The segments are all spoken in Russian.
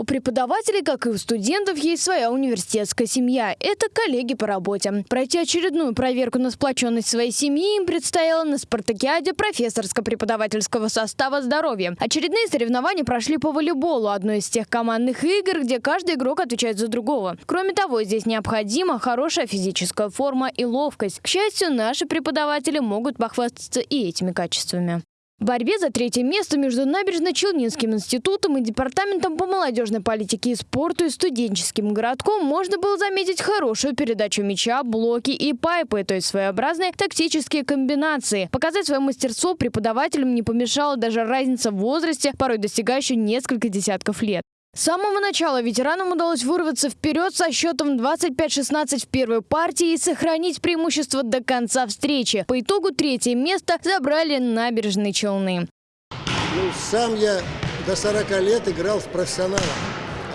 У преподавателей, как и у студентов, есть своя университетская семья. Это коллеги по работе. Пройти очередную проверку на сплоченность своей семьи им предстояло на спартакиаде профессорско-преподавательского состава здоровья. Очередные соревнования прошли по волейболу, одной из тех командных игр, где каждый игрок отвечает за другого. Кроме того, здесь необходима хорошая физическая форма и ловкость. К счастью, наши преподаватели могут похвастаться и этими качествами. В борьбе за третье место между Набережно-Челнинским институтом и Департаментом по молодежной политике и спорту и студенческим городком можно было заметить хорошую передачу мяча, блоки и пайпы, то есть своеобразные тактические комбинации. Показать свое мастерство преподавателям не помешала даже разница в возрасте, порой достигающая несколько десятков лет. С самого начала ветеранам удалось вырваться вперед со счетом 25-16 в первой партии и сохранить преимущество до конца встречи. По итогу третье место забрали набережные Челны. Ну, сам я до 40 лет играл в профессионалах,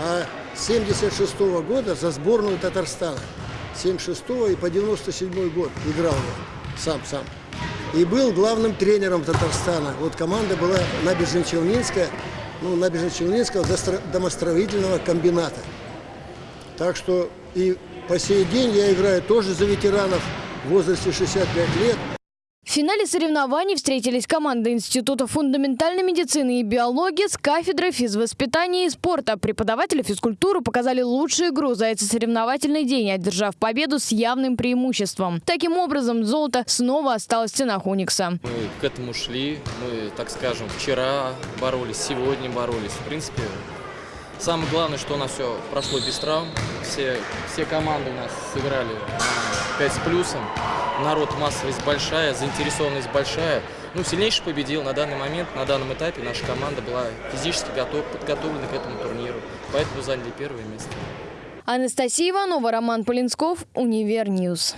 а с 76 -го года за сборную Татарстана. 76 и по 97 год играл я сам-сам. И был главным тренером Татарстана. Вот команда была набережно-челнинская ну, набережно-челнинского домостроительного комбината. Так что и по сей день я играю тоже за ветеранов в возрасте 65 лет. В финале соревнований встретились команды Института фундаментальной медицины и биологии с кафедрой физвоспитания и спорта. Преподаватели физкультуры показали лучшую игру за этот соревновательный день, одержав победу с явным преимуществом. Таким образом, золото снова осталось в стенах Уникса. Мы к этому шли, мы, так скажем, вчера боролись, сегодня боролись. В принципе, самое главное, что у нас все прошло без травм. Все, все команды у нас сыграли 5 с плюсом народ массовость большая, заинтересованность большая. Ну, сильнейший победил на данный момент, на данном этапе наша команда была физически готов, подготовлена к этому турниру, поэтому заняли первое место. Анастасия Иванова, Роман Полинсков, Универньюз.